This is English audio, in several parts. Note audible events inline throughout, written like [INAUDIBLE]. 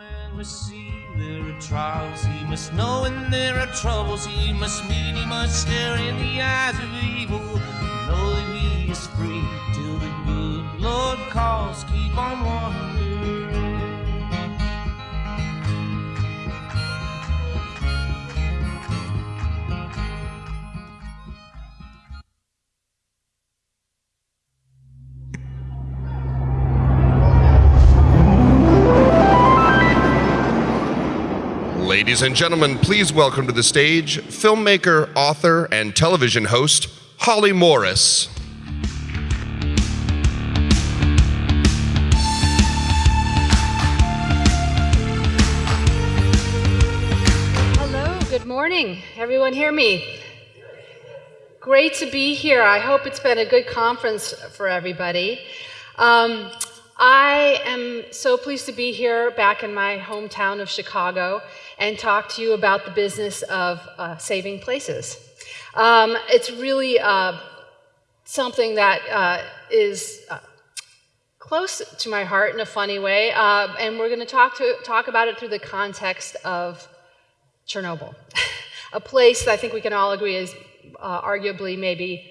man must see there are trials. He must know when there are troubles. He must meet, he must stare in the eyes of evil. Know that he is free till the good Lord calls. Keep on wandering. Ladies and gentlemen, please welcome to the stage filmmaker, author, and television host, Holly Morris. Hello, good morning. Everyone hear me? Great to be here. I hope it's been a good conference for everybody. Um, I am so pleased to be here back in my hometown of Chicago and talk to you about the business of uh, saving places. Um, it's really uh, something that uh, is uh, close to my heart in a funny way, uh, and we're going to talk to talk about it through the context of Chernobyl, [LAUGHS] a place that I think we can all agree is uh, arguably maybe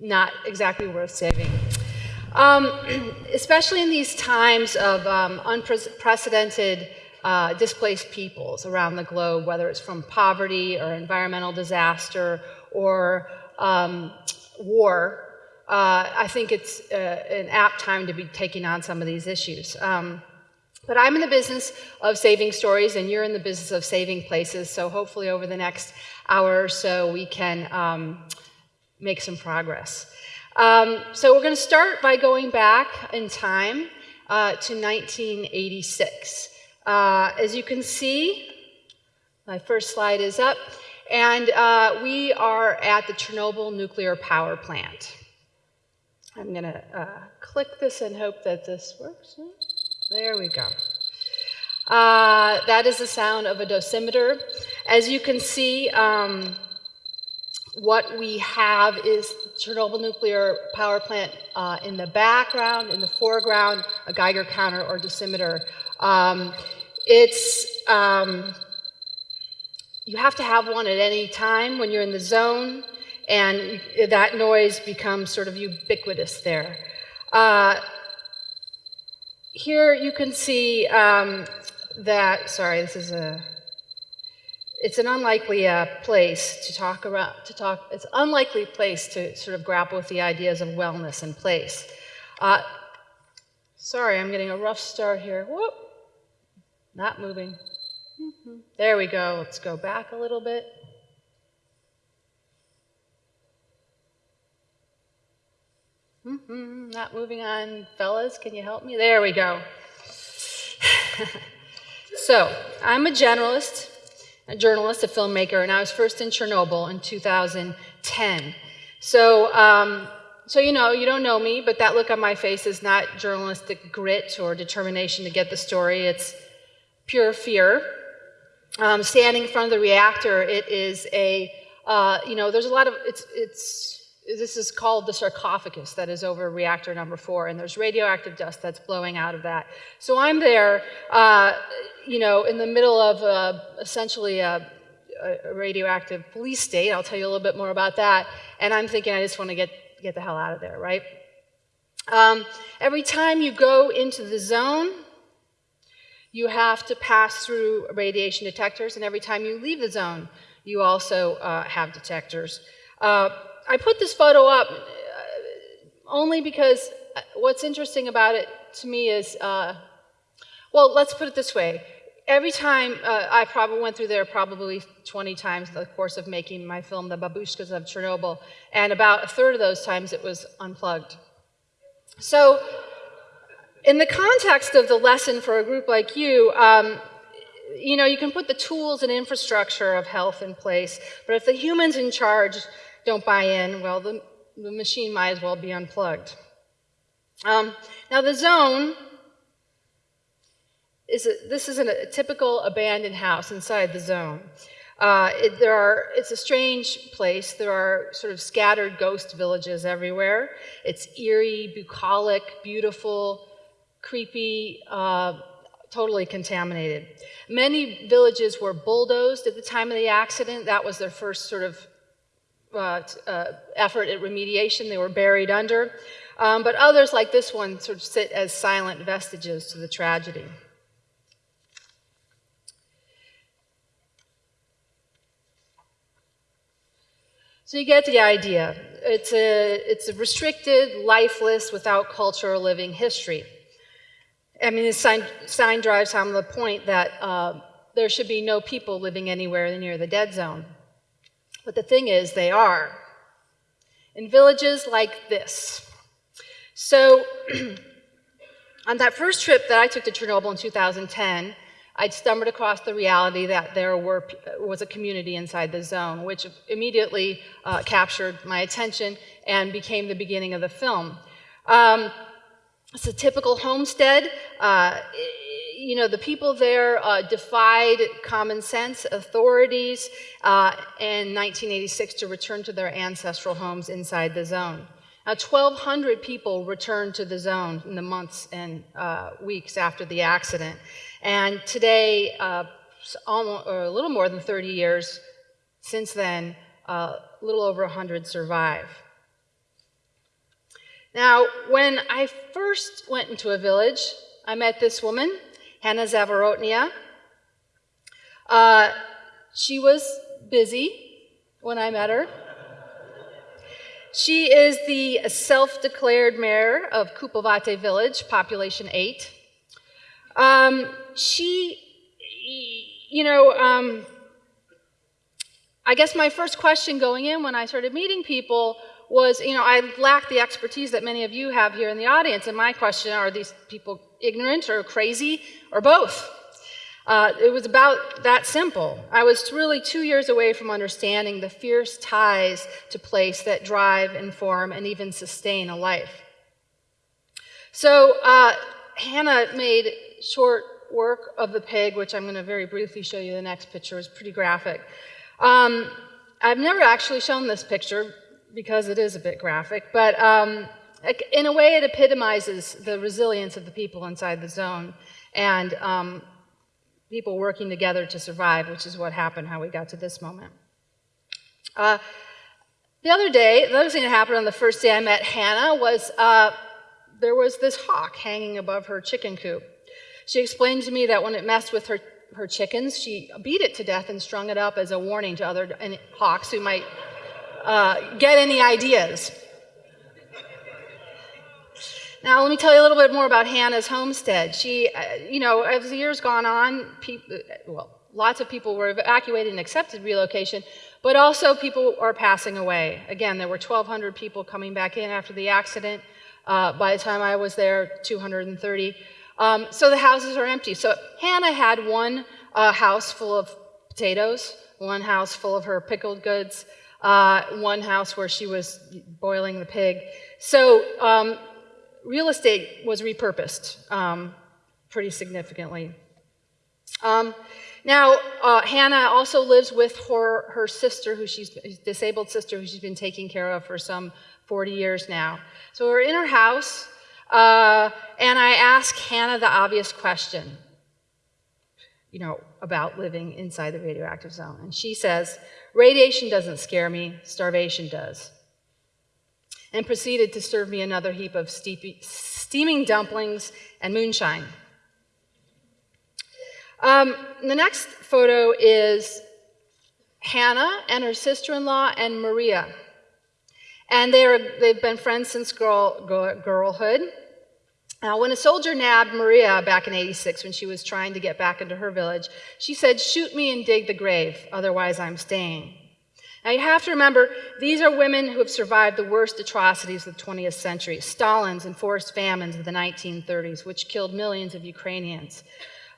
not exactly worth saving. Um, especially in these times of um, unprecedented uh, displaced peoples around the globe, whether it's from poverty or environmental disaster or um, war, uh, I think it's uh, an apt time to be taking on some of these issues. Um, but I'm in the business of saving stories, and you're in the business of saving places. So hopefully, over the next hour or so, we can um, make some progress. Um, so we're going to start by going back in time uh, to 1986. Uh, as you can see, my first slide is up, and uh, we are at the Chernobyl nuclear power plant. I'm going to uh, click this and hope that this works. There we go. Uh, that is the sound of a dosimeter. As you can see, um, what we have is Chernobyl nuclear power plant uh, in the background, in the foreground, a Geiger counter or dosimeter. Um, it's, um, you have to have one at any time when you're in the zone, and that noise becomes sort of ubiquitous there. Uh, here you can see um, that, sorry, this is a, it's an unlikely uh, place to talk about, to talk, it's an unlikely place to sort of grapple with the ideas of wellness and place. Uh, sorry, I'm getting a rough start here. Whoop. Not moving. Mm-hmm. There we go. Let's go back a little bit. Mm-hmm. Not moving on. Fellas, can you help me? There we go. [LAUGHS] so, I'm a generalist, a journalist, a filmmaker, and I was first in Chernobyl in 2010. So, um, so you know, you don't know me, but that look on my face is not journalistic grit or determination to get the story. It's pure fear. Um, standing in front of the reactor, it is a, uh, you know, there's a lot of, it's, it's, this is called the sarcophagus that is over reactor number four, and there's radioactive dust that's blowing out of that. So I'm there, uh, you know, in the middle of uh, essentially a, a, radioactive police state. I'll tell you a little bit more about that. And I'm thinking, I just want to get, get the hell out of there, right? Um, every time you go into the zone, you have to pass through radiation detectors, and every time you leave the zone, you also uh, have detectors. Uh, I put this photo up uh, only because uh, what's interesting about it to me is, uh, well, let's put it this way. Every time uh, I probably went through there probably 20 times in the course of making my film, The Babushkas of Chernobyl, and about a third of those times it was unplugged. So in the context of the lesson for a group like you, um, you know, you can put the tools and infrastructure of health in place, but if the humans in charge don't buy in, well, the, the machine might as well be unplugged. Um, now, the zone is a, this is a typical abandoned house inside the zone. Uh, it, there are, it's a strange place. There are sort of scattered ghost villages everywhere. It's eerie, bucolic, beautiful, creepy, uh, totally contaminated. Many villages were bulldozed at the time of the accident. That was their first sort of uh, uh, effort at remediation. They were buried under. Um, but others, like this one, sort of sit as silent vestiges to the tragedy. So you get the idea. It's a, it's a restricted, lifeless, without culture or living history. I mean, the sign, sign drives home the point that uh, there should be no people living anywhere near the dead zone. But the thing is, they are. In villages like this. So, [CLEARS THROAT] on that first trip that I took to Chernobyl in 2010, I'd stumbled across the reality that there were, was a community inside the zone, which immediately uh, captured my attention and became the beginning of the film. Um, it's a typical homestead. Uh, you know, the people there uh, defied common sense, authorities, uh, in 1986 to return to their ancestral homes inside the zone. Now, 1,200 people returned to the zone in the months and uh, weeks after the accident. And today, uh, almost, a little more than 30 years since then, uh, a little over 100 survive. Now, when I first went into a village, I met this woman, Hannah Zavarotnia. Uh, she was busy when I met her. She is the self-declared mayor of Kupovate village, population eight. Um, she, you know, um, I guess my first question going in when I started meeting people was, you know, I lack the expertise that many of you have here in the audience. And my question are these people ignorant or crazy or both? Uh, it was about that simple. I was really two years away from understanding the fierce ties to place that drive, inform, and even sustain a life. So uh, Hannah made short work of the pig, which I'm going to very briefly show you the next picture, is pretty graphic. Um, I've never actually shown this picture because it is a bit graphic, but um, in a way it epitomizes the resilience of the people inside the zone and um, people working together to survive, which is what happened, how we got to this moment. Uh, the other day, the other thing that happened on the first day I met Hannah was uh, there was this hawk hanging above her chicken coop. She explained to me that when it messed with her, her chickens, she beat it to death and strung it up as a warning to other hawks who might uh, get any ideas. Now, let me tell you a little bit more about Hannah's homestead. She, uh, you know, as the years gone on, people, well, lots of people were evacuated and accepted relocation, but also people are passing away. Again, there were 1,200 people coming back in after the accident. Uh, by the time I was there, 230. Um, so the houses are empty. So Hannah had one uh, house full of potatoes, one house full of her pickled goods, uh, one house where she was boiling the pig. So um, real estate was repurposed um, pretty significantly. Um, now, uh, Hannah also lives with her, her sister, who she's disabled sister, who she's been taking care of for some 40 years now. So we're in her house. Uh, and I ask Hannah the obvious question, you know, about living inside the radioactive zone. And she says, radiation doesn't scare me, starvation does. And proceeded to serve me another heap of steepy, steaming dumplings and moonshine. Um, the next photo is Hannah and her sister-in-law and Maria. And they are, they've been friends since girl, girlhood. Now, when a soldier nabbed Maria back in 86 when she was trying to get back into her village, she said, shoot me and dig the grave, otherwise I'm staying. Now, you have to remember, these are women who have survived the worst atrocities of the 20th century, Stalin's enforced famines of the 1930s, which killed millions of Ukrainians.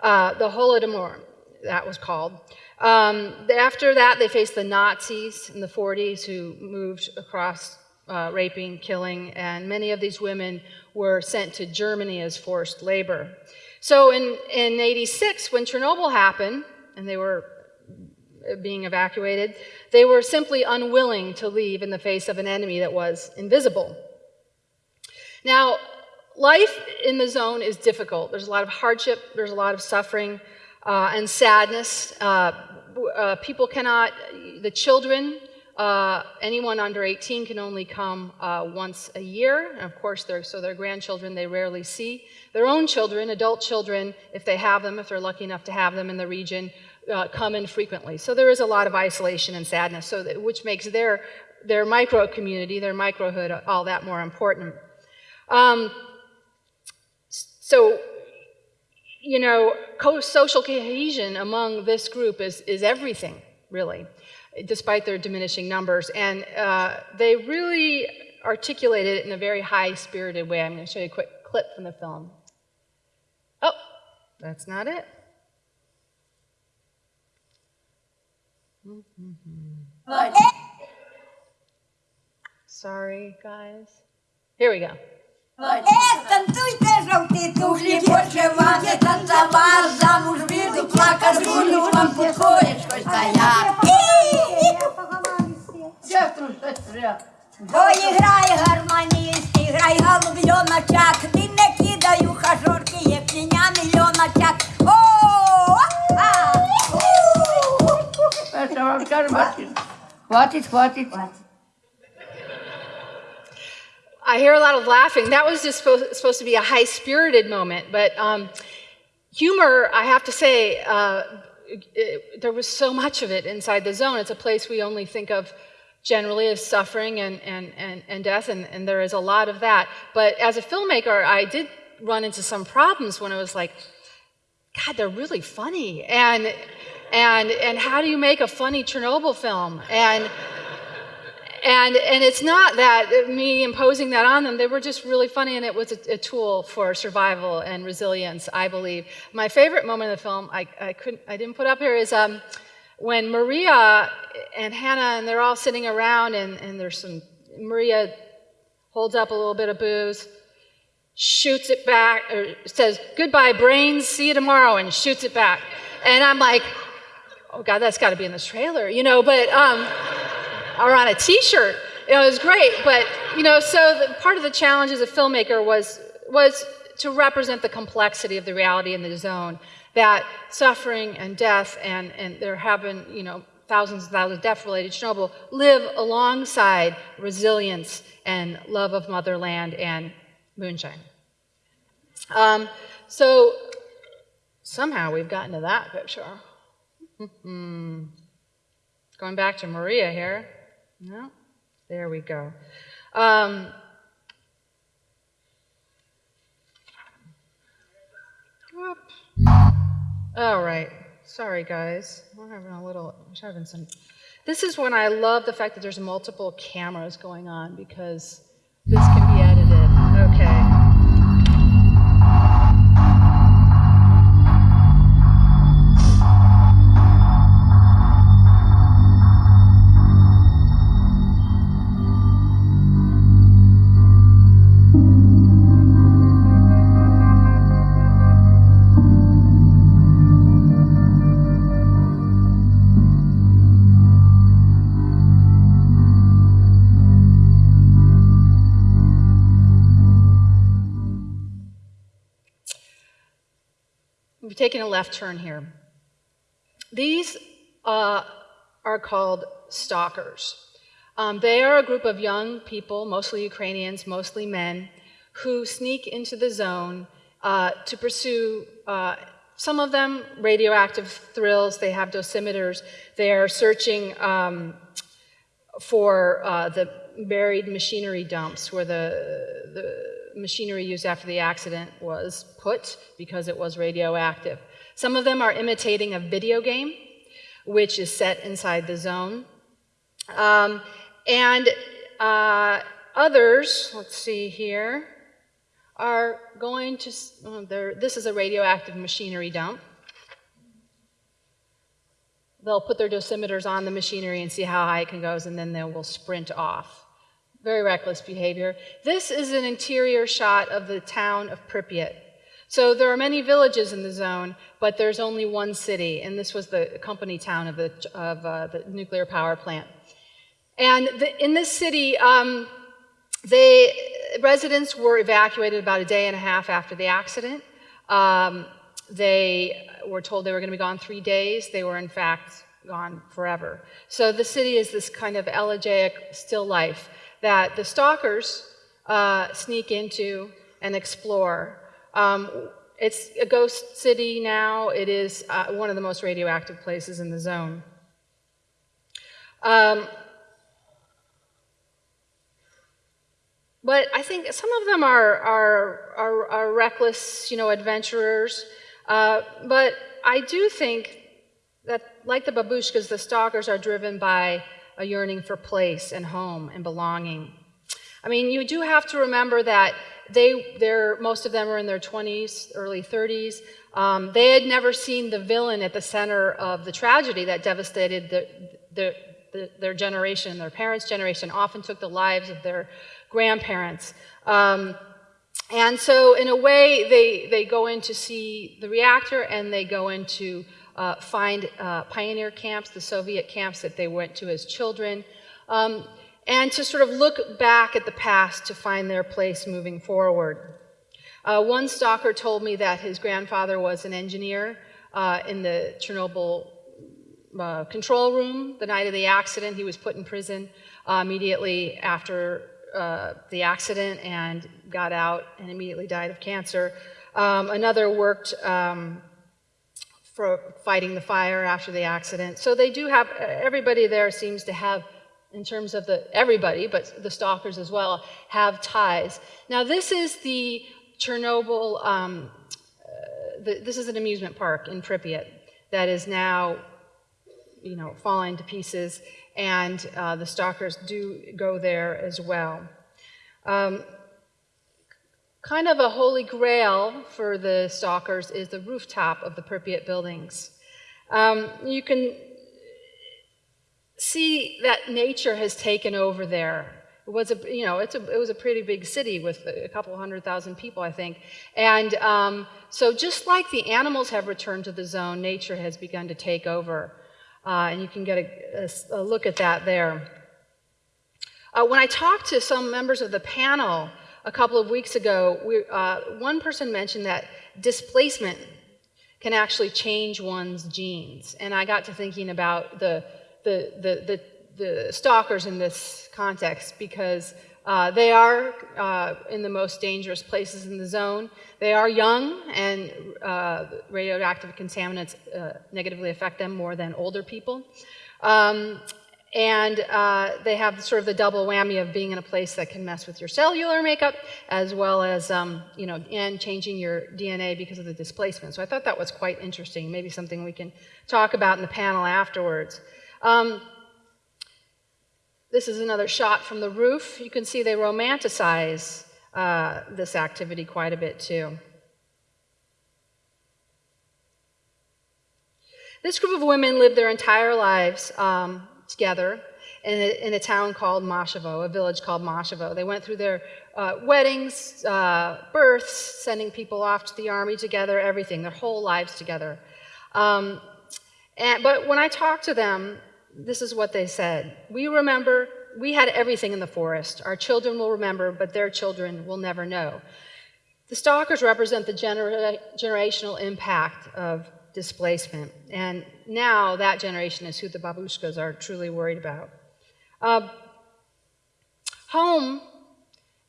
Uh, the Holodomor, that was called. Um, after that, they faced the Nazis in the 40s who moved across uh, raping, killing, and many of these women were sent to Germany as forced labor. So in, in 86, when Chernobyl happened, and they were being evacuated, they were simply unwilling to leave in the face of an enemy that was invisible. Now, life in the zone is difficult. There's a lot of hardship, there's a lot of suffering uh, and sadness. Uh, uh, people cannot, the children, uh, anyone under 18 can only come uh, once a year. And of course, so their grandchildren they rarely see. Their own children, adult children, if they have them, if they're lucky enough to have them in the region, uh, come in frequently. So there is a lot of isolation and sadness, so that, which makes their, their micro community, their microhood, all that more important. Um, so, you know, social cohesion among this group is, is everything, really, despite their diminishing numbers. And uh, they really articulated it in a very high spirited way. I'm going to show you a quick clip from the film. Oh, that's not it. Sorry, guys. Here we go. Ех, танцюйте, жовті туфлі, пошивати, танцювати, замуж віду, плакати, буду вам підходить, щось та Ой, грай гармоніст, грай голубьоночок, чак, ти не кидай у хажорки, є піня мільйоночок. Хватить, хватить. I hear a lot of laughing. That was just supposed, supposed to be a high spirited moment, but um, humor, I have to say, uh, it, there was so much of it inside the zone. It's a place we only think of generally as suffering and, and, and, and death, and, and there is a lot of that. But as a filmmaker, I did run into some problems when it was like, God, they're really funny. And, and, and how do you make a funny Chernobyl film? And and and it's not that me imposing that on them they were just really funny and it was a, a, tool for survival and resilience i believe. My favorite moment of the film i, I couldn't i didn't put up here is um, when maria and hannah and they're all sitting around and, and there's some maria holds up a little bit of booze shoots it back or says goodbye brains see you tomorrow and shoots it back. And i'm like oh god that's got to be in this trailer you know but um, or on a T-shirt. It was great, but you know, so the, part of the challenge as a filmmaker was was to represent the complexity of the reality in the zone. That suffering and death, and and there have been you know thousands and thousands of death-related Chernobyl live alongside resilience and love of motherland and moonshine. Um, so somehow we've gotten to that picture. Going back to Maria here. No? There we go. Um, all right. Sorry, guys. We're having a little, we're having some. This is when I love the fact that there's multiple cameras going on because this can taking a left turn here. These uh, are called stalkers. Um, they are a group of young people, mostly Ukrainians, mostly men, who sneak into the zone uh, to pursue, uh, some of them, radioactive thrills. They have dosimeters. They are searching um, for uh, the buried machinery dumps where the, the machinery used after the accident was put because it was radioactive. Some of them are imitating a video game, which is set inside the zone. Um, and uh, others, let's see here, are going to, oh, this is a radioactive machinery dump. They'll put their dosimeters on the machinery and see how high it can go, and then they will sprint off. Very reckless behavior. This is an interior shot of the town of Pripyat. So there are many villages in the zone, but there's only one city, and this was the company town of the, of, uh, the nuclear power plant. And the, in this city, um, residents were evacuated about a day and a half after the accident. Um, they were told they were going to be gone three days. They were, in fact, gone forever. So the city is this kind of elegiac still life that the stalkers uh, sneak into and explore. Um, it's a ghost city now. It is uh, one of the most radioactive places in the zone. Um, but I think some of them are, are, are, are reckless, you know, adventurers. Uh, but I do think that, like the babushkas, the stalkers are driven by a yearning for place and home and belonging. I mean, you do have to remember that they, they're, most of them are in their 20s, early 30s. Um, they had never seen the villain at the center of the tragedy that devastated the, the, the, their generation, their parents' generation, often took the lives of their grandparents. Um, and so, in a way, they, they go in to see the reactor and they go in to uh, find uh, pioneer camps, the Soviet camps that they went to as children, um, and to sort of look back at the past to find their place moving forward. Uh, one stalker told me that his grandfather was an engineer uh, in the Chernobyl uh, control room the night of the accident. He was put in prison uh, immediately after the accident and got out and immediately died of cancer. Um, another worked um, for fighting the fire after the accident. So they do have, everybody there seems to have, in terms of the, everybody, but the stalkers as well, have ties. Now this is the Chernobyl, um, uh, the, this is an amusement park in Pripyat that is now, you know, falling to pieces and uh, the stalkers do go there as well. Um, kind of a holy grail for the stalkers is the rooftop of the Pripyat buildings. Um, you can see that nature has taken over there. It was a, you know, it's a, it was a pretty big city with a couple hundred thousand people, I think. And um, so just like the animals have returned to the zone, nature has begun to take over. Uh, and you can get a, a, a, look at that there. Uh, when I talked to some members of the panel a couple of weeks ago, we, uh, one person mentioned that displacement can actually change one's genes. And I got to thinking about the, the, the, the, the stalkers in this context because uh, they are uh, in the most dangerous places in the zone. They are young, and uh, radioactive contaminants uh, negatively affect them more than older people. Um, and uh, they have sort of the double whammy of being in a place that can mess with your cellular makeup, as well as, um, you know, and changing your DNA because of the displacement. So I thought that was quite interesting, maybe something we can talk about in the panel afterwards. Um, this is another shot from the roof. You can see they romanticize uh, this activity quite a bit too. This group of women lived their entire lives um, together in a, in a, town called Mashevo, a village called Mashevo. They went through their uh, weddings, uh, births, sending people off to the army together, everything, their whole lives together. Um, and, but when I talked to them, this is what they said. We remember, we had everything in the forest. Our children will remember, but their children will never know. The stalkers represent the genera generational impact of displacement. And now that generation is who the babushkas are truly worried about. Uh, home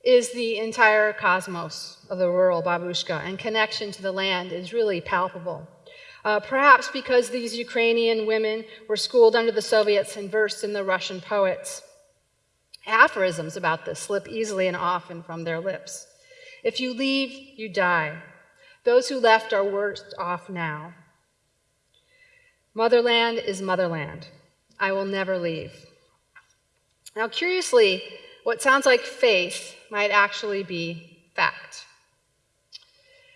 is the entire cosmos of the rural babushka, and connection to the land is really palpable. Uh, perhaps because these Ukrainian women were schooled under the Soviets and versed in the Russian poets. Aphorisms about this slip easily and often from their lips. If you leave, you die. Those who left are worse off now. Motherland is motherland. I will never leave. Now, curiously, what sounds like faith might actually be fact.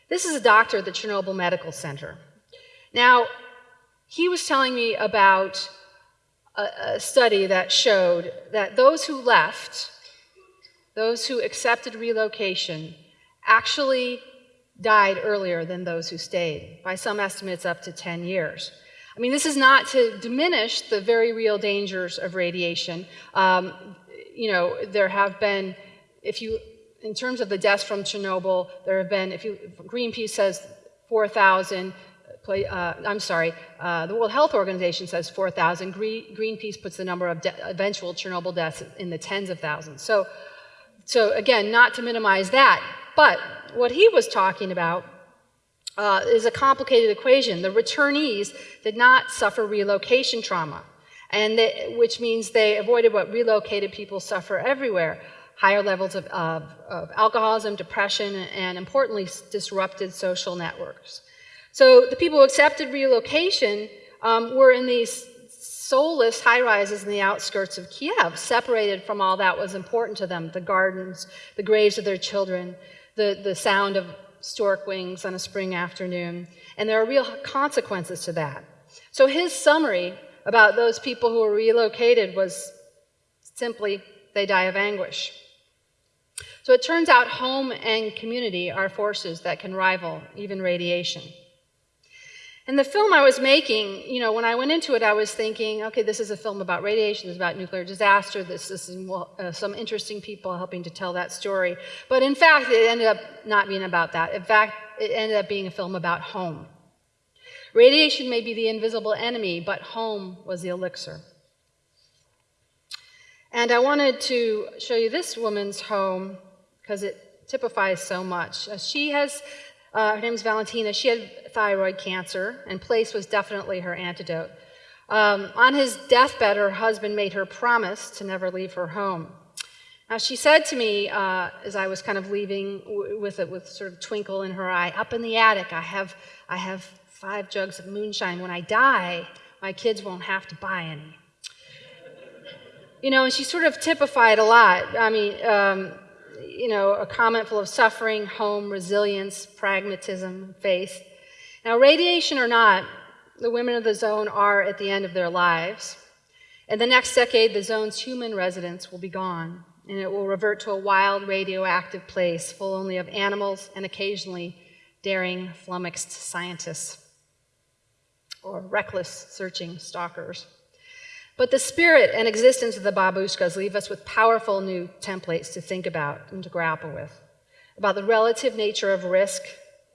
This is a doctor at the Chernobyl Medical Center. Now, he was telling me about a, a study that showed that those who left, those who accepted relocation, actually died earlier than those who stayed, by some estimates up to 10 years. I mean, this is not to diminish the very real dangers of radiation. Um, you know, there have been if you, in terms of the deaths from Chernobyl, there have been, if you, Greenpeace says 4,000, uh, I'm sorry, uh, the World Health Organization says 4,000. Greenpeace puts the number of eventual Chernobyl deaths in the tens of thousands. So, so again, not to minimize that, but what he was talking about uh, is a complicated equation. The returnees did not suffer relocation trauma, and they, which means they avoided what relocated people suffer everywhere higher levels of, of, of alcoholism, depression, and importantly, disrupted social networks. So the people who accepted relocation um, were in these soulless high rises in the outskirts of Kiev, separated from all that was important to them the gardens, the graves of their children, the, the sound of stork wings on a spring afternoon, and there are real consequences to that. So his summary about those people who were relocated was simply they die of anguish. So it turns out home and community are forces that can rival even radiation. And the film I was making, you know, when I went into it, I was thinking, okay, this is a film about radiation, this is about nuclear disaster, this, this is uh, some interesting people helping to tell that story. But in fact, it ended up not being about that. In fact, it ended up being a film about home. Radiation may be the invisible enemy, but home was the elixir. And I wanted to show you this woman's home because it typifies so much. Uh, she has, uh, her name is Valentina, she had thyroid cancer, and place was definitely her antidote. Um, on his deathbed, her husband made her promise to never leave her home. Now, she said to me uh, as I was kind of leaving with a with sort of twinkle in her eye, up in the attic, I have, I have five jugs of moonshine. When I die, my kids won't have to buy any. You know, and she sort of typified a lot. I mean, um, you know, a comment full of suffering, home, resilience, pragmatism, faith. Now, radiation or not, the women of the zone are at the end of their lives. In the next decade, the zone's human residents will be gone, and it will revert to a wild, radioactive place full only of animals and occasionally daring, flummoxed scientists or reckless, searching stalkers. But the spirit and existence of the babushkas leave us with powerful new templates to think about and to grapple with about the relative nature of risk,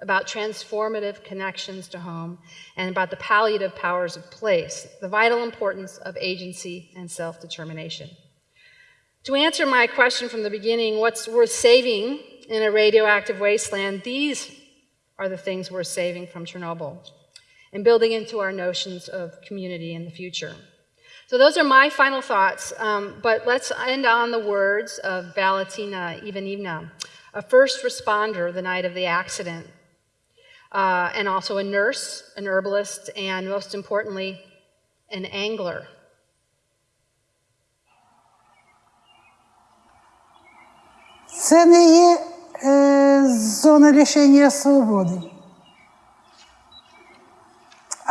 about transformative connections to home, and about the palliative powers of place, the vital importance of agency and self determination. To answer my question from the beginning, what's worth saving in a radioactive wasteland, these are the things worth saving from Chernobyl and building into our notions of community in the future. So those are my final thoughts, um, but let's end on the words of Valentina Ivanivna, a first responder the night of the accident, uh, and also a nurse, an herbalist, and most importantly, an angler. Це не є е, зона лишення свободи.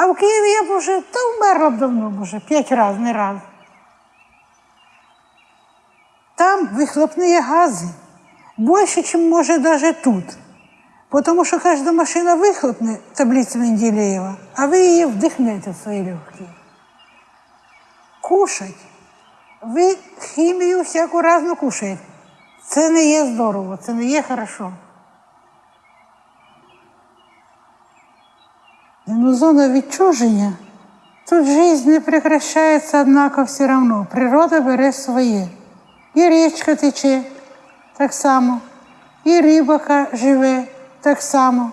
А в Києві я б уже та вмерла б давно, може, п'ять разів, не раз. Там вихлопні гази більше, ніж може навіть тут. Тому що кожна машина вихлопне таблицю Менделєєва, а ви її вдихнете в свої легкі. Кушать. Ви хімію всяку разну кушаєте. Це не є здорово, це не є хорошо. Но зона відчуження, тут жизнь не прекращается, однако все равно. Природа бере своє. І річка тече так само, і рибака живе так само.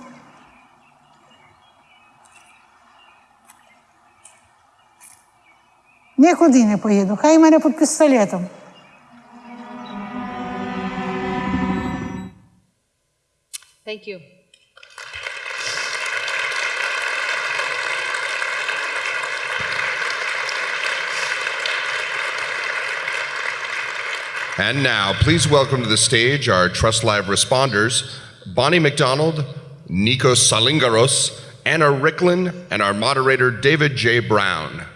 Нікуди не поїду, хай мене під пістолетом. Thank. And now, please welcome to the stage our Trust Live responders, Bonnie McDonald, Nikos Salingaros, Anna Ricklin, and our moderator, David J. Brown.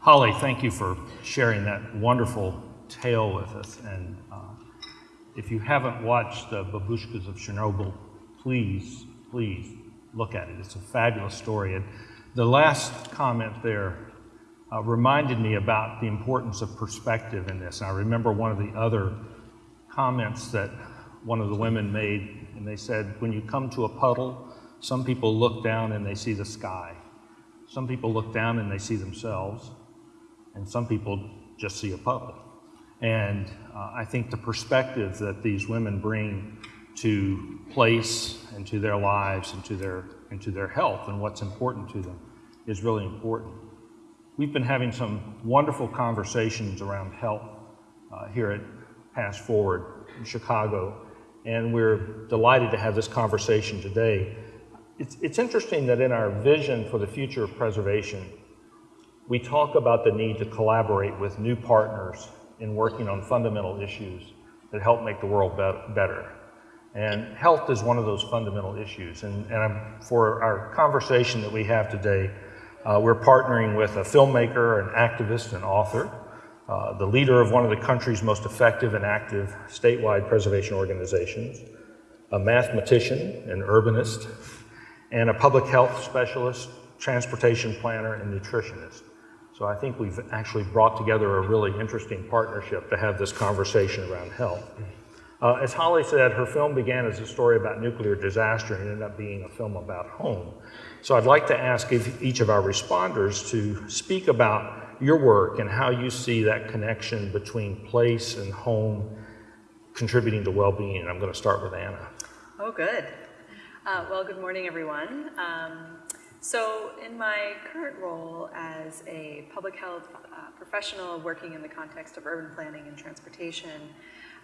Holly, thank you for sharing that wonderful tale with us. And uh, if you haven't watched the Babushkas of Chernobyl, please, please look at it. It's a fabulous story. And the last comment there uh, reminded me about the importance of perspective in this. And I remember one of the other comments that one of the women made, and they said, when you come to a puddle, some people look down and they see the sky. Some people look down and they see themselves, and some people just see a puddle. And uh, I think the perspective that these women bring to place and to their lives and to their, and to their health and what's important to them is really important. We've been having some wonderful conversations around health uh, here at PastForward in Chicago, and we're delighted to have this conversation today. It's, it's interesting that in our vision for the future of preservation, we talk about the need to collaborate with new partners in working on fundamental issues that help make the world be better. And health is one of those fundamental issues. And, and for our conversation that we have today, uh, we're partnering with a filmmaker, an activist, an author, uh, the leader of one of the country's most effective and active statewide preservation organizations, a mathematician, an urbanist, and a public health specialist, transportation planner, and nutritionist. So I think we've actually brought together a really interesting partnership to have this conversation around health. Uh, as Holly said, her film began as a story about nuclear disaster and ended up being a film about home. So I'd like to ask each of our responders to speak about your work and how you see that connection between place and home contributing to well-being. And I'm going to start with Anna. Oh, good. Uh, well, good morning, everyone. Um, so in my current role as a public health uh, professional working in the context of urban planning and transportation,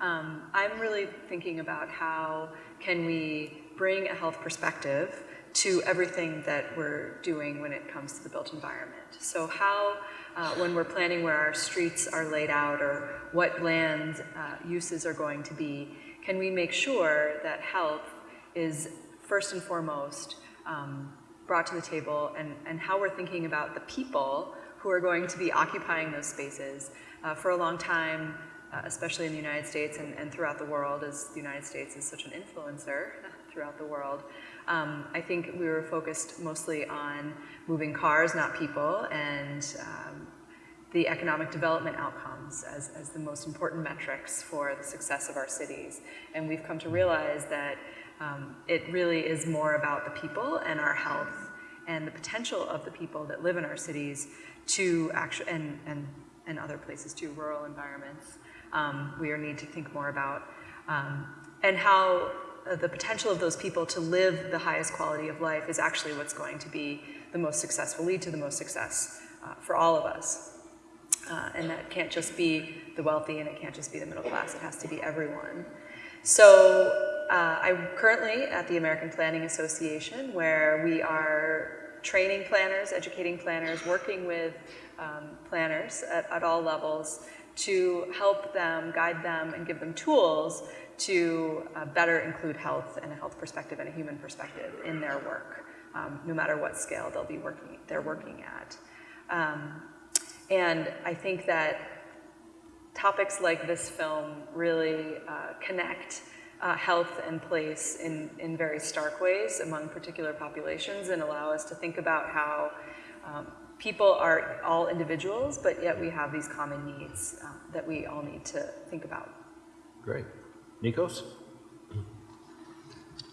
um, I'm really thinking about how can we bring a health perspective to everything that we're doing when it comes to the built environment. So how, uh, when we're planning where our streets are laid out or what land uh, uses are going to be, can we make sure that health is first and foremost um, brought to the table and, and how we're thinking about the people who are going to be occupying those spaces. Uh, for a long time, uh, especially in the United States and, and, throughout the world, as the United States is such an influencer [LAUGHS] throughout the world. Um, I think we were focused mostly on moving cars, not people, and um, the economic development outcomes as, as the most important metrics for the success of our cities. And we've come to realize that um, it really is more about the people and our health and the potential of the people that live in our cities to actually, and, and, and other places too, rural environments, um, we need to think more about, um, and how uh, the potential of those people to live the highest quality of life is actually what's going to be the most successful, lead to the most success uh, for all of us. Uh, and that can't just be the wealthy and it can't just be the middle class, it has to be everyone. So uh, I'm currently at the American Planning Association where we are training planners, educating planners, working with um, planners at, at all levels to help them, guide them, and give them tools to uh, better include health and a health perspective and a human perspective in their work, um, no matter what scale they'll be working, they're working at. Um, and I think that topics like this film really uh, connect uh, health and place in, in very stark ways among particular populations and allow us to think about how um, people are all individuals, but yet we have these common needs uh, that we all need to think about. Great. Nikos?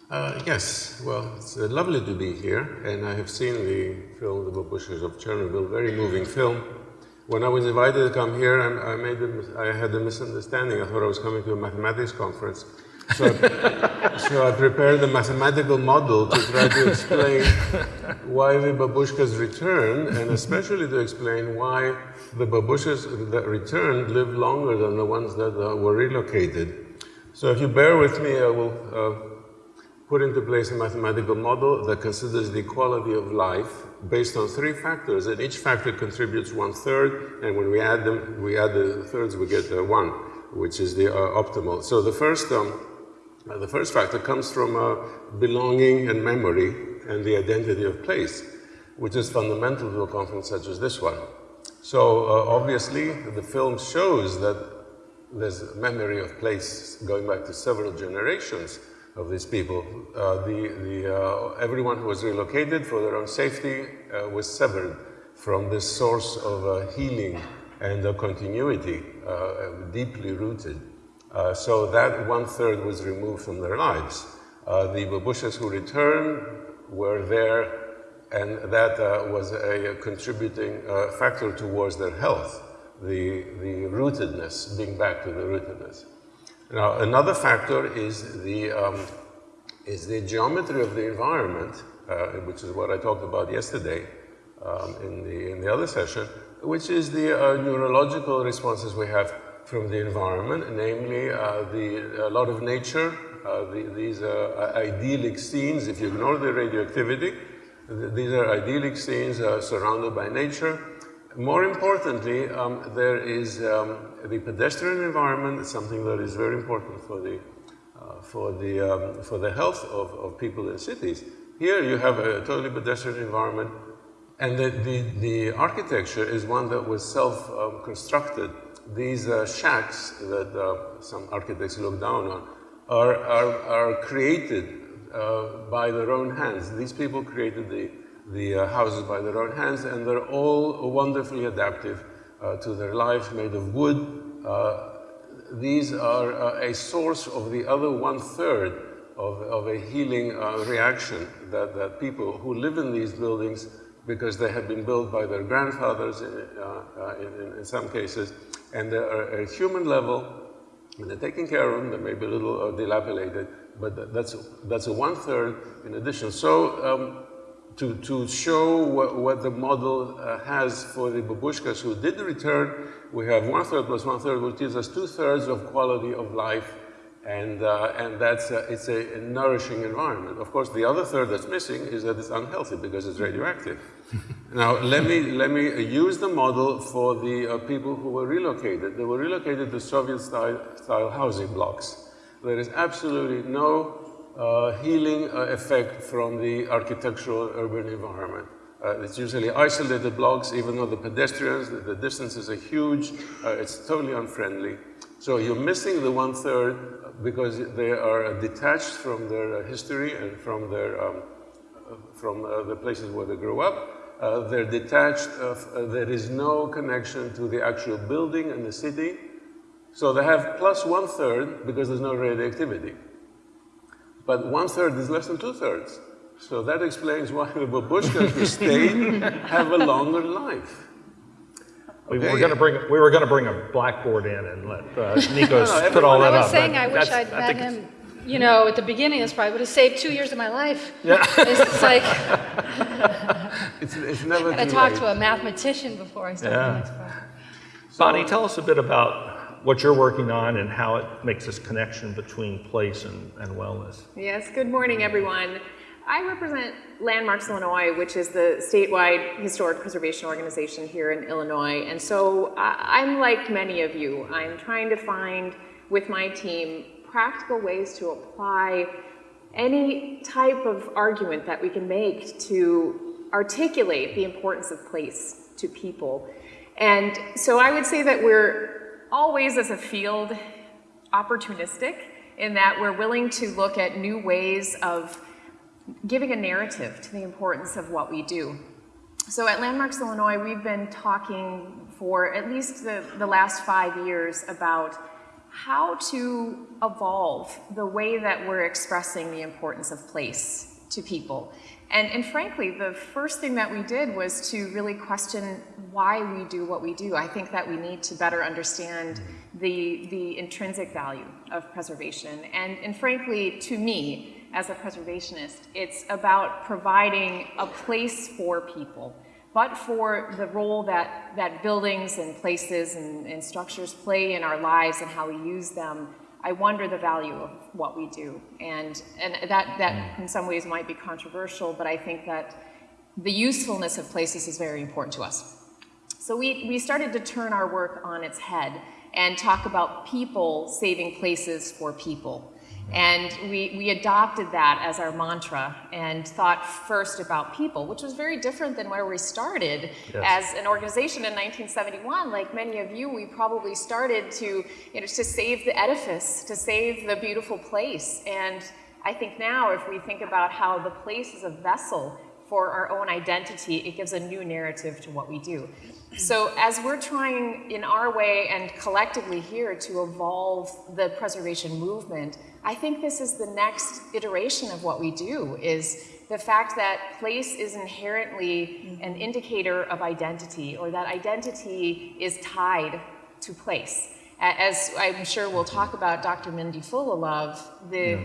Uh, yes, well, it's uh, lovely to be here, and I have seen the film The Babushkas of Chernobyl, very moving film. When I was invited to come here, I, I made a, I had a misunderstanding. I thought I was coming to a mathematics conference. So so I prepared a mathematical model to try to explain why the babushkas return, and especially to explain why the babushkas that returned live longer than the ones that uh, were relocated. So if you bear with me, I will uh, put into place a mathematical model that considers the quality of life based on three factors, and each factor contributes one third, and when we add them, we add the thirds, we get uh, one, which is the uh, optimal. So the first um, uh, the first factor comes from uh, belonging and memory and the identity of place, which is fundamental to a conference such as this one. So uh, obviously, the film shows that there's memory of place going back to several generations of these people. Uh, the, the, uh, everyone who was relocated for their own safety was severed from this source of healing and continuity, deeply rooted. So that one third was removed from their lives. the Babushkas who returned were there and that uh, was a, contributing uh, factor towards their health, the, the rootedness, being back to the rootedness. Now, another factor is the, um, is the geometry of the environment, uh, which is what I talked about yesterday um, in, the, in the other session, which is the uh, neurological responses we have from the environment, namely uh, the, a lot of nature, uh, the, these are idyllic scenes, if you ignore the radioactivity, these are idyllic scenes uh, surrounded by nature. More importantly, um, there is um, the pedestrian environment, something that is very important for the, uh, for the, um, for the health of, of people in cities. Here you have a totally pedestrian environment, and the, the, the architecture is one that was self-constructed. These uh, shacks that uh, some architects look down on are, are, are created uh, by their own hands. These people created the, the uh, houses by their own hands, and they're all wonderfully adaptive uh, to their life, made of wood. these are a source of the other one-third of, of, a healing reaction that, that people who live in these buildings because they have been built by their grandfathers uh, in, in, some cases, and they're at a human level, and they're taking care of them, they may be a little uh, dilapidated, but that's, that's a one-third in addition. So um, to, to show what, what the model uh, has for the babushkas who did return, we have one-third plus one-third, which gives us two-thirds of quality of life and, uh, and that's a, it's a, a, nourishing environment. Of course, the other third that's missing is that it's unhealthy because it's radioactive. [LAUGHS] now, let me, let me use the model for the uh, people who were relocated. They were relocated to Soviet-style style housing blocks. There is absolutely no uh, healing uh, effect from the architectural urban environment. Uh, it's usually isolated blocks, even though the pedestrians, the, the distances are huge, uh, it's totally unfriendly. So you're missing the one-third because they are detached from their history and from their um, from uh, the places where they grew up. Uh, they're detached, there is no connection to the actual building and the city. So they have plus one third because there's no radioactivity. But one third is less than two thirds. So that explains why the [LAUGHS] babushkas who stayed have a longer life. We were going to bring we were going to bring a blackboard in and let uh, Nikos [LAUGHS] no, no, put all that up. I was saying I wish I'd met him. You know, at the beginning, this probably would have saved two years of my life. Yeah. [LAUGHS] It's, it's like [LAUGHS] it's, it's never. I talked to a mathematician before I started yeah. the next part. Bonnie, tell us a bit about what you're working on and how it makes this connection between place and, and wellness. Yes, good morning, everyone. I represent Landmarks Illinois, which is the statewide historic preservation organization here in Illinois. And so uh, I'm like many of you. I'm trying to find, with my team, practical ways to apply any type of argument that we can make to articulate the importance of place to people. And so I would say that we're always as a field opportunistic in that we're willing to look at new ways of giving a narrative to the importance of what we do. So at Landmarks Illinois, we've been talking for at least the, the last five years about how to evolve the way that we're expressing the importance of place to people. And, and frankly, the first thing that we did was to really question why we do what we do. I think that we need to better understand the, the intrinsic value of preservation. And, and frankly, to me, as a preservationist, it's about providing a place for people, but for the role that, that buildings and places and, and structures play in our lives and how we use them I wonder the value of what we do. And, and that, that mm. in some ways might be controversial, but I think that the usefulness of places is very important to us. So we, we started to turn our work on its head and talk about people saving places for people. And we, we adopted that as our mantra and thought first about people, which was very different than where we started yes. as an organization in 1971. Like many of you, we probably started to, you know, to save the edifice, to save the beautiful place. And I think now if we think about how the place is a vessel for our own identity, it gives a new narrative to what we do. So as we're trying in our way and collectively here to evolve the preservation movement, I think this is the next iteration of what we do is the fact that place is inherently an indicator of identity or that identity is tied to place. As I'm sure we'll talk about Dr. Mindy Fullilove, the, yeah.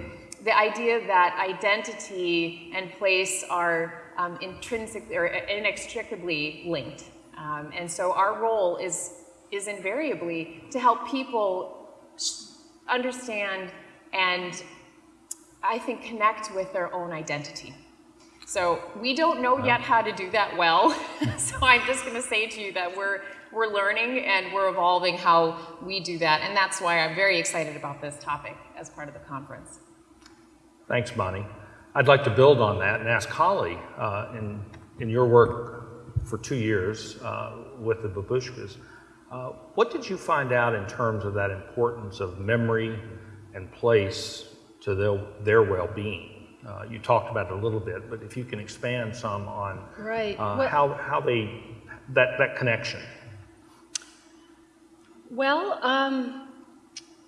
the idea that identity and place are um, intrinsic or inextricably linked. Um, and so our role is, is invariably to help people understand and I think connect with their own identity. So we don't know yet how to do that well. [LAUGHS] so I'm just going to say to you that we're we're learning and we're evolving how we do that, and that's why I'm very excited about this topic as part of the conference. Thanks, Bonnie. I'd like to build on that and ask Holly, uh, in, in your work for two years uh, with the babushkas, uh, what did you find out in terms of that importance of memory and place to their, their well-being? Uh, you talked about it a little bit, but if you can expand some on right. Uh, how, how they, that, that connection. Well, um,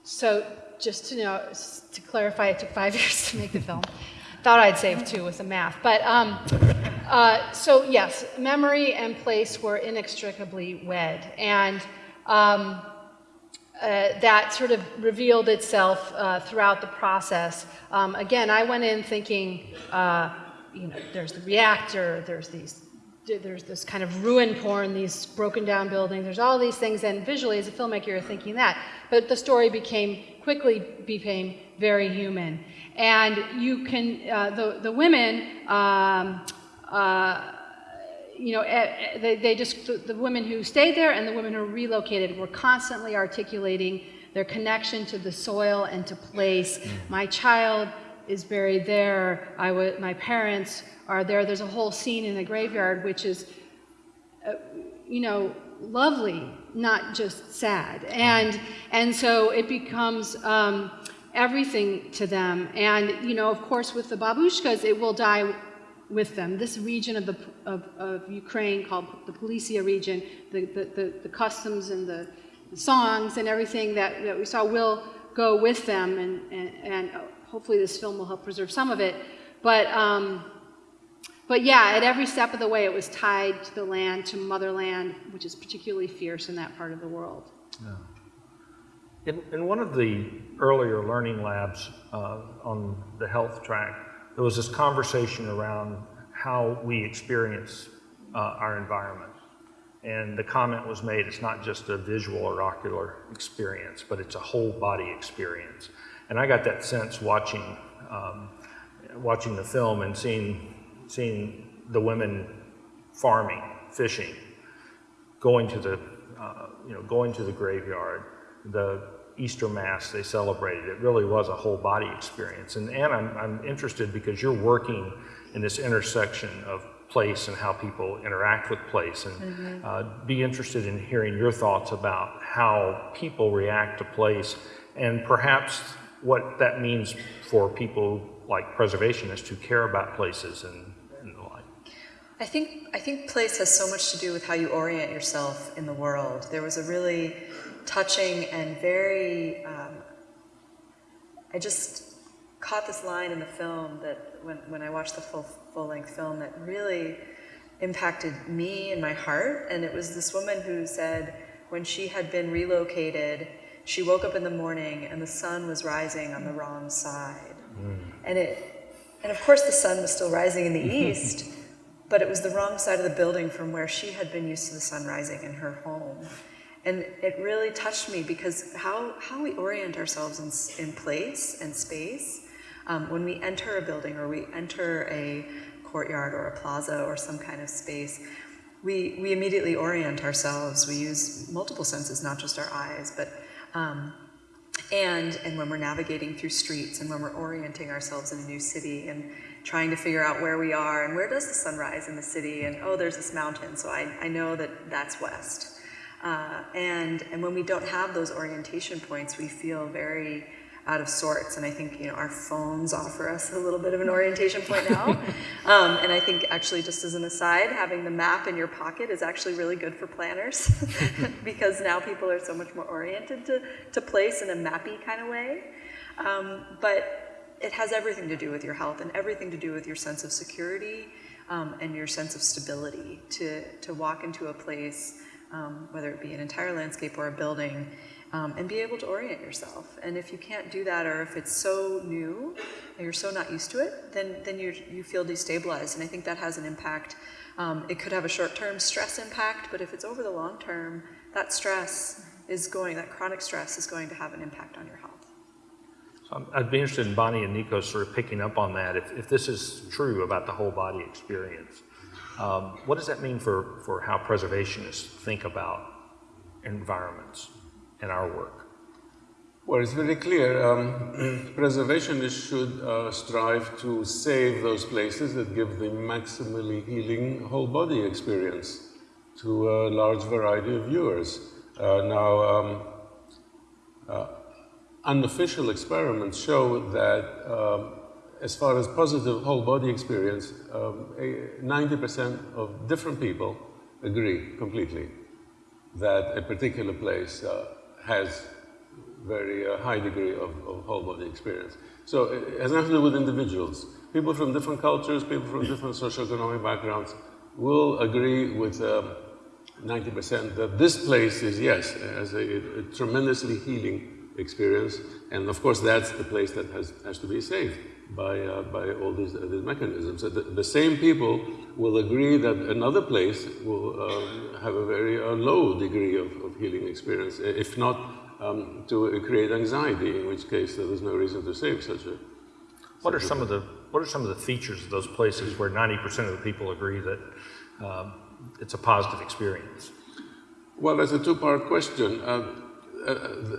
so just to know, to clarify, it took five [LAUGHS] years to make the film. Thought I'd save two with the math. But um, uh, so yes, memory and place were inextricably wed. And um, uh, that sort of revealed itself uh, throughout the process. Um, again, I went in thinking, uh, you know, there's the reactor, there's these, there's this kind of ruin porn, these broken down buildings, there's all these things, and visually as a filmmaker you're thinking that. But the story became, quickly became very human. And you can, uh, the, the women, um, uh, you know, eh, eh, they, they just, the, the women who stayed there and the women who relocated were constantly articulating their connection to the soil and to place. Mm. My child is buried there. I w- my parents are there. There's a whole scene in the graveyard which is, uh, you know, lovely, not just sad. And, and so it becomes, um, everything to them. And, you know, of course, with the babushkas, it will die with them. This region of, the, of, of Ukraine called the Polisia region, the, the, the, the customs and the, the, songs and everything that, that we saw will go with them, and, and, and hopefully this film will help preserve some of it. But, um, but yeah, at every step of the way, it was tied to the land, to motherland, which is particularly fierce in that part of the world. Yeah. In, in one of the earlier learning labs uh, on the health track, there was this conversation around how we experience uh, our environment. And the comment was made, it's not just a visual or ocular experience, but it's a whole body experience. And I got that sense watching, um, watching the film and seeing, seeing the women farming, fishing, going to the, uh, you know, going to the graveyard, the Easter Mass they celebrated. It really was a whole body experience. And Anne, I'm, I'm interested because you're working in this intersection of place and how people interact with place and mm -hmm. uh, be interested in hearing your thoughts about how people react to place and perhaps what that means for people like preservationists who care about places and, and the like. I think, I think place has so much to do with how you orient yourself in the world. There was a really touching and very, um, I just caught this line in the film that when, when I watched the full, full length film that really impacted me and my heart. And it was this woman who said when she had been relocated, she woke up in the morning and the sun was rising on the wrong side. Mm. And it, and of course the sun was still rising in the [LAUGHS] east, but it was the wrong side of the building from where she had been used to the sun rising in her home. And it really touched me because how, how we orient ourselves in, in place and space um, when we enter a building or we enter a courtyard or a plaza or some kind of space, we, we immediately orient ourselves. We use multiple senses, not just our eyes, but um, and and when we're navigating through streets and when we're orienting ourselves in a new city and trying to figure out where we are and where does the sun rise in the city and oh there's this mountain so I, I know that that's west uh, and, and when we don't have those orientation points, we feel very out of sorts. And I think you know our phones offer us a little bit of an orientation point now. [LAUGHS] um, and I think actually, just as an aside, having the map in your pocket is actually really good for planners [LAUGHS] because now people are so much more oriented to, to place in a mappy kind of way. Um, but it has everything to do with your health and everything to do with your sense of security um, and your sense of stability to, to walk into a place, um, whether it be an entire landscape or a building, um, and be able to orient yourself. And if you can't do that, or if it's so new and you're so not used to it, then, then you you feel destabilized. And I think that has an impact. Um, it could have a short term stress impact, but if it's over the long term, that stress is going, that chronic stress is going to have an impact on your health. So I'd be interested in Bonnie and Nico sort of picking up on that. If, if this is true about the whole body experience, um, what does that mean for, for how preservationists think about environments and our work? Well, it's very clear. Um, [CLEARS THROAT] preservationists should uh, strive to save those places that give the maximally healing whole body experience to a large variety of viewers. Uh, now, um, uh, unofficial experiments show that um, as far as positive whole body experience, 90% um, of different people agree completely that a particular place uh, has very uh, high degree of, of, whole body experience. So it has nothing to do with individuals. People from different cultures, people from different socioeconomic backgrounds will agree with 90% um, that this place is, yes, has a, a tremendously healing experience. And of course, that's the place that has, has to be saved by, uh, by all these, uh, these mechanisms. So the, the, same people will agree that another place will um, have a very uh, low degree of, of, healing experience, if not um, to create anxiety, in which case there's no reason to save such a. What are some of the What are some of the features of those places where 90% of the people agree that um, it's a positive experience? Well, that's a two-part question. Uh,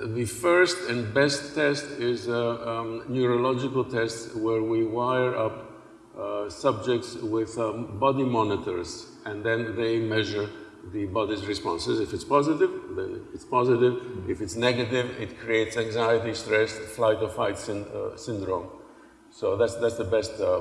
the first and best test is a um, neurological test where we wire up uh, subjects with um, body monitors and then they measure the body's responses. If it's positive, then it's positive. If it's negative, it creates anxiety, stress, flight or fight syn uh, syndrome. So that's, that's the best uh,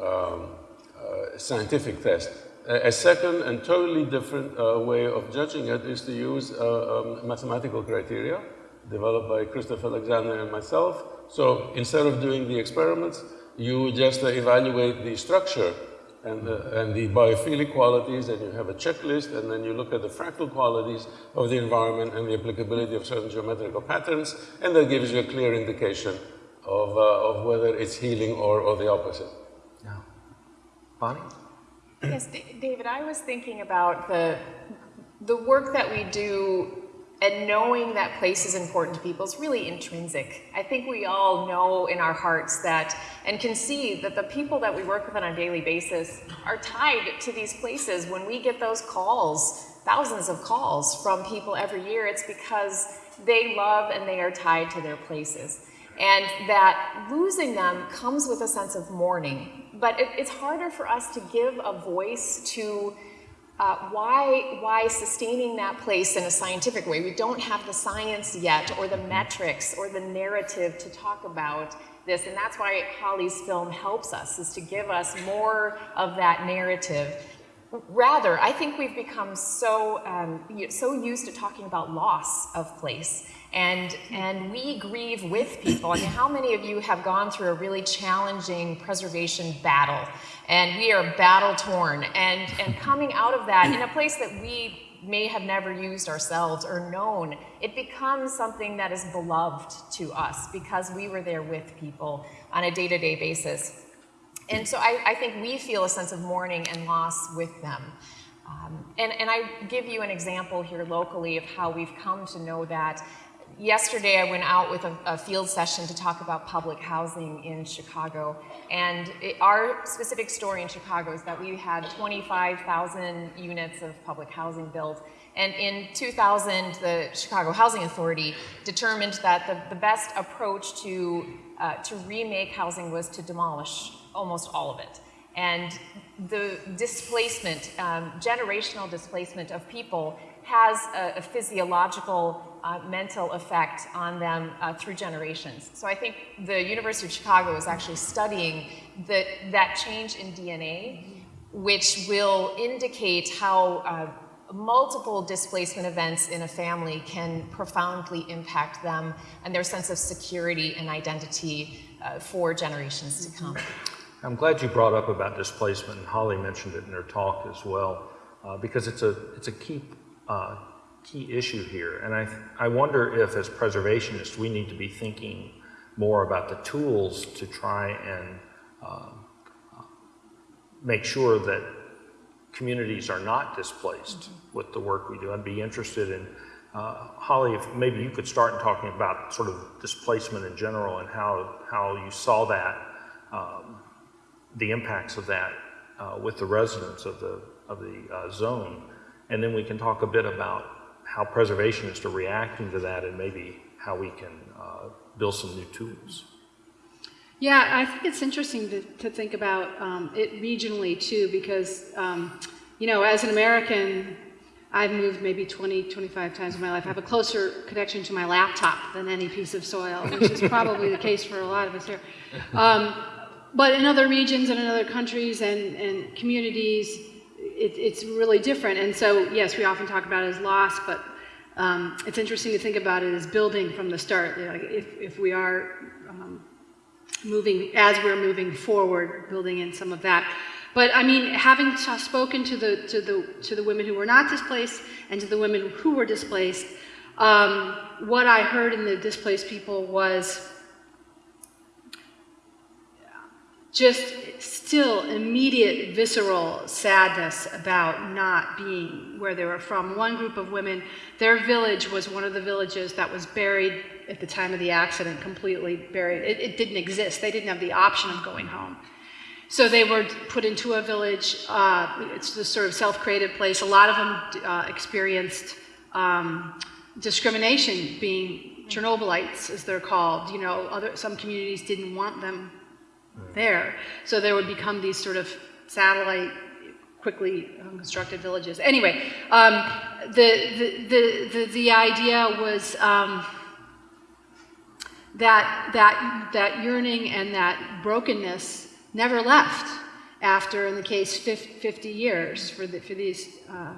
um, uh, scientific test. A second and totally different uh, way of judging it is to use uh, um, mathematical criteria developed by Christopher Alexander and myself. So instead of doing the experiments, you just uh, evaluate the structure and the, and the biophilic qualities, and you have a checklist, and then you look at the fractal qualities of the environment and the applicability of certain geometrical patterns, and that gives you a clear indication of, uh, of whether it's healing or, or the opposite. Yeah. Bonnie? Yes, David, I was thinking about the, the work that we do and knowing that place is important to people is really intrinsic. I think we all know in our hearts that and can see that the people that we work with on a daily basis are tied to these places. When we get those calls, thousands of calls from people every year, it's because they love and they are tied to their places. And that losing them comes with a sense of mourning. But it, it's harder for us to give a voice to uh, why, why sustaining that place in a scientific way? We don't have the science yet, or the metrics, or the narrative to talk about this, and that's why Holly's film helps us, is to give us more of that narrative. Rather, I think we've become so, um, so used to talking about loss of place and, and we grieve with people. I mean, how many of you have gone through a really challenging preservation battle? And we are battle torn. And, and coming out of that in a place that we may have never used ourselves or known, it becomes something that is beloved to us because we were there with people on a day-to-day -day basis. And so I, I, think we feel a sense of mourning and loss with them. Um, and, and I give you an example here locally of how we've come to know that yesterday I went out with a, a, field session to talk about public housing in Chicago. And it, our specific story in Chicago is that we had 25,000 units of public housing built. And in 2000, the Chicago Housing Authority determined that the, the best approach to, uh, to remake housing was to demolish almost all of it. And the displacement, um, generational displacement of people has a, a physiological uh, mental effect on them uh, through generations. So I think the University of Chicago is actually studying the, that change in DNA, which will indicate how uh, multiple displacement events in a family can profoundly impact them and their sense of security and identity uh, for generations to come. I'm glad you brought up about displacement, and Holly mentioned it in her talk as well, uh, because it's a, it's a key, uh, key issue here. And I, I wonder if, as preservationists, we need to be thinking more about the tools to try and uh, make sure that communities are not displaced mm -hmm. with the work we do. I'd be interested in, uh, Holly, if maybe you could start in talking about sort of displacement in general and how, how you saw that um, the impacts of that uh, with the residents of the, of the uh, zone. And then we can talk a bit about how preservationists are reacting to that and maybe how we can uh, build some new tools. Yeah, I think it's interesting to, to think about um, it regionally too, because, um, you know, as an American, I've moved maybe 20, 25 times in my life. I have a closer connection to my laptop than any piece of soil, which is probably the case for a lot of us here. Um, but in other regions and in other countries and, and communities, it, it's really different. And so, yes, we often talk about it as loss, but um, it's interesting to think about it as building from the start. Like if, if we are um, moving, as we're moving forward, building in some of that. But I mean, having spoken to the, to, the, to the women who were not displaced and to the women who were displaced, um, what I heard in the displaced people was just still immediate visceral sadness about not being where they were from. One group of women, their village was one of the villages that was buried at the time of the accident, completely buried. It, it didn't exist. They didn't have the option of going home. So they were put into a village. Uh, it's this sort of self-created place. A lot of them uh, experienced um, discrimination, being Chernobylites, as they're called. You know, other, some communities didn't want them there. So there would become these sort of satellite, quickly constructed villages. Anyway, um, the, the, the, the, the idea was um, that, that, that yearning and that brokenness never left after, in the case, 50 years for, the, for these uh,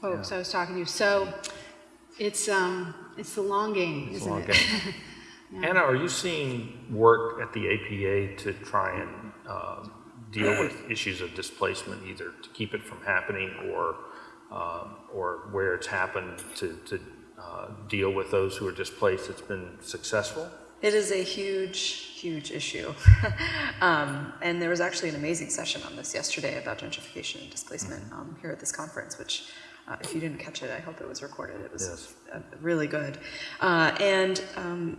folks yeah. I was talking to. So it's, um, it's the long game, it's isn't it? [LAUGHS] Yeah. Anna, are you seeing work at the APA to try and uh, deal with [CLEARS THROAT] issues of displacement, either to keep it from happening or, uh, or where it's happened to, to uh, deal with those who are displaced? It's been successful? It is a huge, huge issue. [LAUGHS] um, and there was actually an amazing session on this yesterday about gentrification and displacement mm-hmm. um, here at this conference, which uh, if you didn't catch it, I hope it was recorded. It was yes. really good. Uh, and um,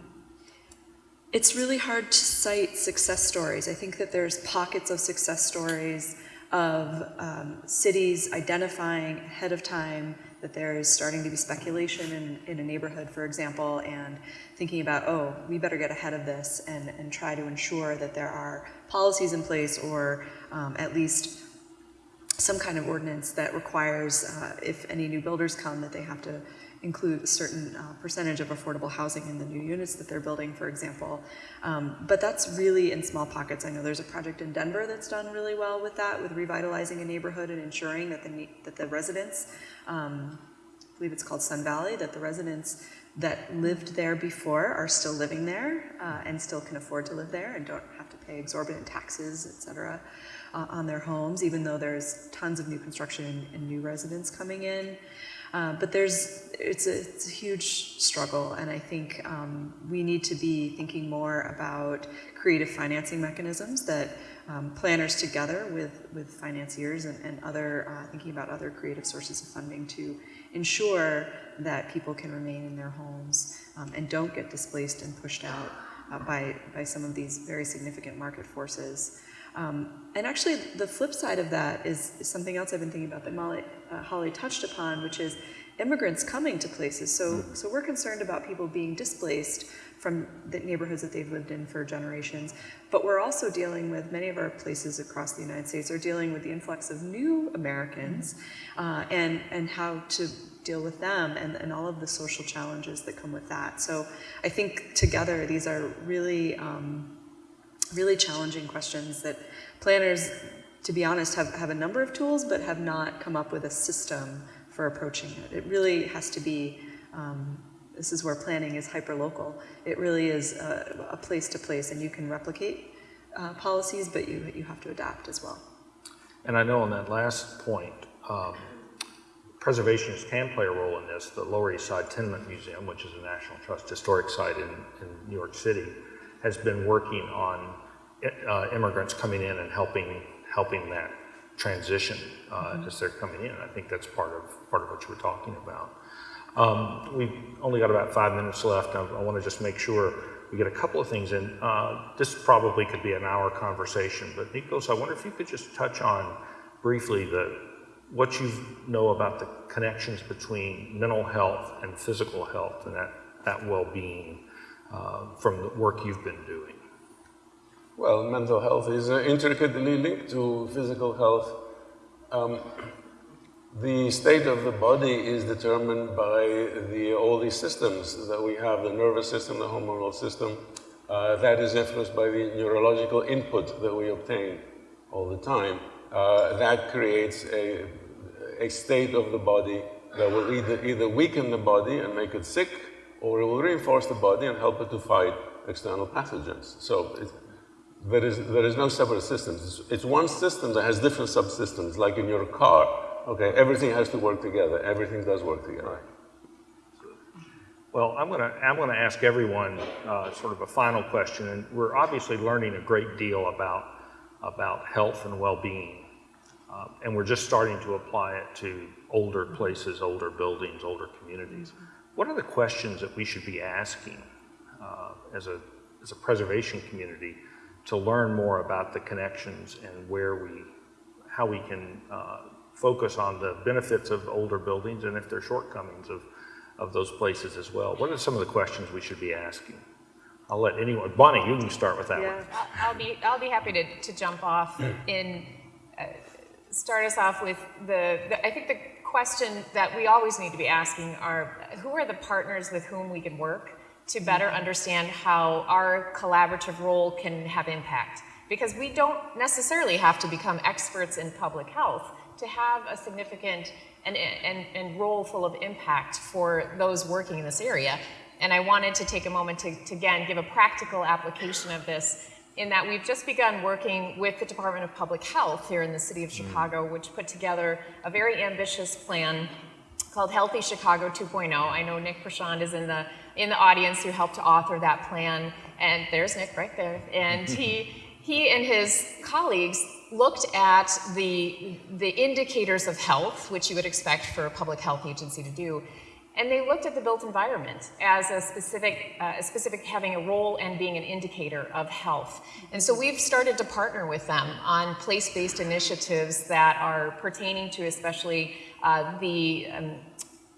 it's really hard to cite success stories. I think that there's pockets of success stories of um, cities identifying ahead of time that there is starting to be speculation in, in a neighborhood, for example, and thinking about, oh, we better get ahead of this and, and try to ensure that there are policies in place or um, at least some kind of ordinance that requires, uh, if any new builders come, that they have to include a certain uh, percentage of affordable housing in the new units that they're building, for example. Um, but that's really in small pockets. I know there's a project in Denver that's done really well with that, with revitalizing a neighborhood and ensuring that the, that the residents, um, I believe it's called Sun Valley, that the residents that lived there before are still living there uh, and still can afford to live there and don't have to pay exorbitant taxes, et cetera, uh, on their homes, even though there's tons of new construction and new residents coming in. Uh, but there's, it's a, it's a, huge struggle, and I think um, we need to be thinking more about creative financing mechanisms that um, planners together with, with financiers and, and other, uh, thinking about other creative sources of funding to ensure that people can remain in their homes um, and don't get displaced and pushed out uh, by, by some of these very significant market forces. Um, and actually, the flip side of that is, is, something else I've been thinking about that Molly, uh, Holly touched upon, which is immigrants coming to places. So, so we're concerned about people being displaced from the neighborhoods that they've lived in for generations. But we're also dealing with many of our places across the United States are dealing with the influx of new Americans uh, and, and how to deal with them and, and all of the social challenges that come with that. So I think together these are really, um, really challenging questions that planners, to be honest, have, have a number of tools but have not come up with a system for approaching it. It really has to be um, this is where planning is hyper-local. It really is a, a, place to place, and you can replicate uh, policies, but you, you have to adapt as well. And I know on that last point, um, preservationists can play a role in this. The Lower East Side Tenement Museum, which is a National Trust historic site in, in New York City, has been working on uh, immigrants coming in and helping helping that transition uh, mm -hmm. as they're coming in. I think that's part of part of what you were talking about. Um, we've only got about five minutes left. I, I want to just make sure we get a couple of things in. Uh, this probably could be an hour conversation, but Nikos, I wonder if you could just touch on briefly the what you know about the connections between mental health and physical health and that, that well-being uh, from the work you've been doing. Well, mental health is uh, intricately linked to physical health. Um, the state of the body is determined by the, all these systems that we have, the nervous system, the hormonal system. Uh, that is influenced by the neurological input that we obtain all the time. Uh, that creates a, a state of the body that will either, either weaken the body and make it sick, or it will reinforce the body and help it to fight external pathogens. So there, is, there is no separate systems. It's, it's one system that has different subsystems, like in your car. Okay, everything has to work together. Everything does work together. Right. Well, I'm going to I'm going to ask everyone uh, sort of a final question, and we're obviously learning a great deal about about health and well-being, uh, and we're just starting to apply it to older places, older buildings, older communities. What are the questions that we should be asking uh, as a as a preservation community to learn more about the connections and where we how we can uh, focus on the benefits of older buildings and if there are shortcomings of, of those places as well. What are some of the questions we should be asking? I'll let anyone, Bonnie, you can start with that yeah. one. I'll be, I'll be happy to, to jump off in, uh, start us off with the, the, I think the question that we always need to be asking are, who are the partners with whom we can work to better understand how our collaborative role can have impact? Because we don't necessarily have to become experts in public health to have a significant and, and, and role full of impact for those working in this area. And I wanted to take a moment to, to, again, give a practical application of this in that we've just begun working with the Department of Public Health here in the city of mm. Chicago, which put together a very ambitious plan called Healthy Chicago 2.0. I know Nick Prachand is in the, in the audience who helped to author that plan. And there's Nick right there. And he, [LAUGHS] he and his colleagues looked at the, the indicators of health, which you would expect for a public health agency to do, and they looked at the built environment as a specific, uh, a specific having a role and being an indicator of health. And so we've started to partner with them on place-based initiatives that are pertaining to especially uh, the um,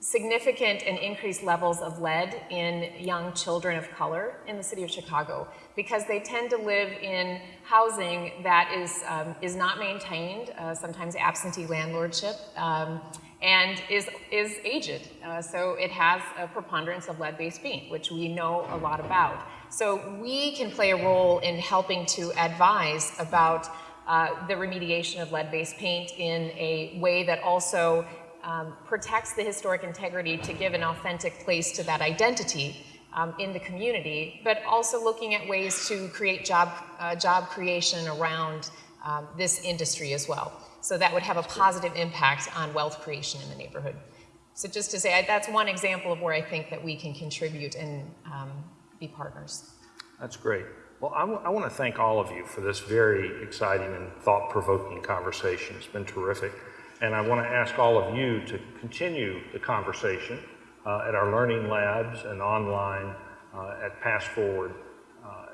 significant and increased levels of lead in young children of color in the city of Chicago because they tend to live in housing that is, um, is not maintained, uh, sometimes absentee landlordship, um, and is, is aged. Uh, so it has a preponderance of lead-based paint, which we know a lot about. So we can play a role in helping to advise about uh, the remediation of lead-based paint in a way that also um, protects the historic integrity to give an authentic place to that identity um, in the community, but also looking at ways to create job, uh, job creation around um, this industry as well. So that would have a positive impact on wealth creation in the neighborhood. So just to say, I, that's one example of where I think that we can contribute and um, be partners. That's great. Well, I, I want to thank all of you for this very exciting and thought-provoking conversation. It's been terrific. And I want to ask all of you to continue the conversation uh, at our learning labs and online uh, at PastForward. Uh,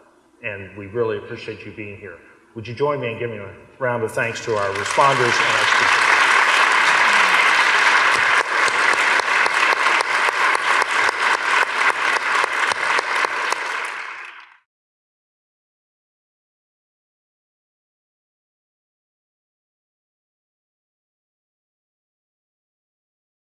and we really appreciate you being here. Would you join me in giving a round of thanks to our responders?